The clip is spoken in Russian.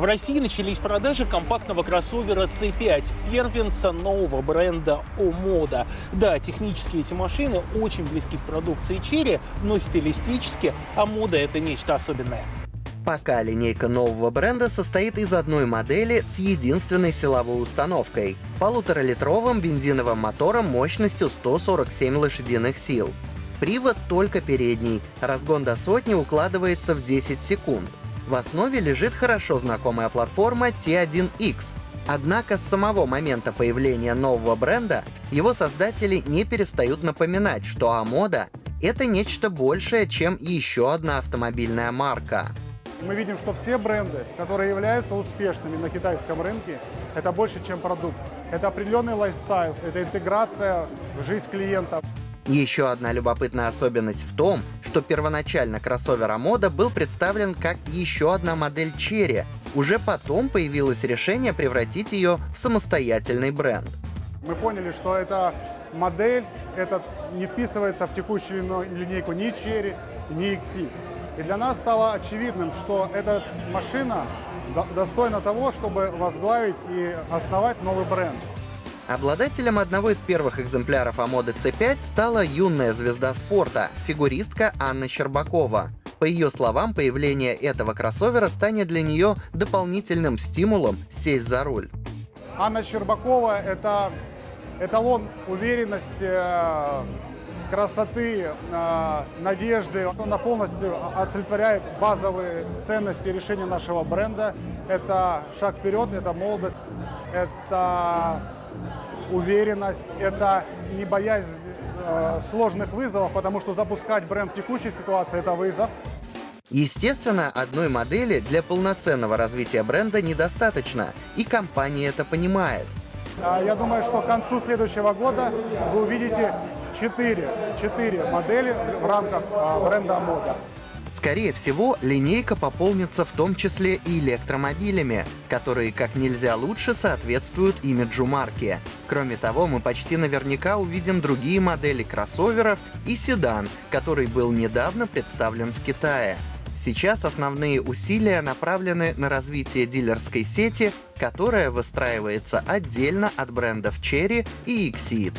В России начались продажи компактного кроссовера C5, первенца нового бренда Omoda. Да, технически эти машины очень близки к продукции Cherry, но стилистически Omoda это нечто особенное. Пока линейка нового бренда состоит из одной модели с единственной силовой установкой — полуторалитровым бензиновым мотором мощностью 147 лошадиных сил. Привод только передний, разгон до сотни укладывается в 10 секунд. В основе лежит хорошо знакомая платформа T1X. Однако с самого момента появления нового бренда его создатели не перестают напоминать, что Амода — это нечто большее, чем еще одна автомобильная марка. Мы видим, что все бренды, которые являются успешными на китайском рынке, это больше, чем продукт. Это определенный лайфстайл, это интеграция в жизнь клиента. Еще одна любопытная особенность в том, что первоначально кроссовер Амода был представлен как еще одна модель Cherry. Уже потом появилось решение превратить ее в самостоятельный бренд. Мы поняли, что эта модель это не вписывается в текущую линейку ни Cherry, ни XC. И для нас стало очевидным, что эта машина достойна того, чтобы возглавить и основать новый бренд. Обладателем одного из первых экземпляров Амоды C5 стала юная звезда спорта, фигуристка Анна Щербакова. По ее словам, появление этого кроссовера станет для нее дополнительным стимулом сесть за руль. Анна Щербакова — это эталон уверенности, красоты, э, надежды, что она полностью олицетворяет базовые ценности решения нашего бренда. Это шаг вперед, это молодость, это уверенность, это не боязнь э, сложных вызовов, потому что запускать бренд в текущей ситуации – это вызов. Естественно, одной модели для полноценного развития бренда недостаточно, и компания это понимает. А, я думаю, что к концу следующего года вы увидите 4, 4 модели в рамках а, бренда Мода. Скорее всего, линейка пополнится в том числе и электромобилями, которые как нельзя лучше соответствуют имиджу марки. Кроме того, мы почти наверняка увидим другие модели кроссоверов и седан, который был недавно представлен в Китае. Сейчас основные усилия направлены на развитие дилерской сети, которая выстраивается отдельно от брендов Cherry и Exceed.